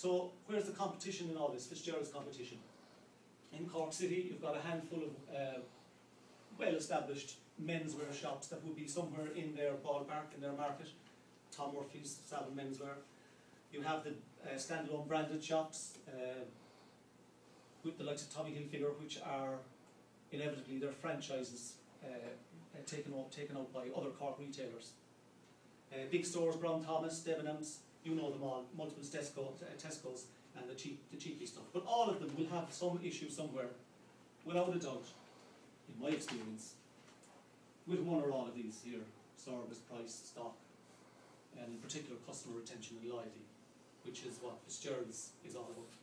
So where's the competition in all this? Fitzgerald's competition. In Cork City, you've got a handful of uh, well-established menswear shops that would be somewhere in their ballpark, in their market. Tom Murphy's, Savile Menswear. You have the uh, standalone branded shops uh, with the likes of Tommy Hilfiger, which are inevitably their franchises uh, taken, out, taken out by other Cork retailers. Uh, big stores, Brown Thomas, Debenhams, you know them all, multiple Tesco, uh, Tesco's and the cheap, the cheapy stuff. But all of them will have some issue somewhere, without a doubt, in my experience, with one or all of these here, service, price, stock, and in particular customer retention and loyalty, which is what Fitzgerald's is all about.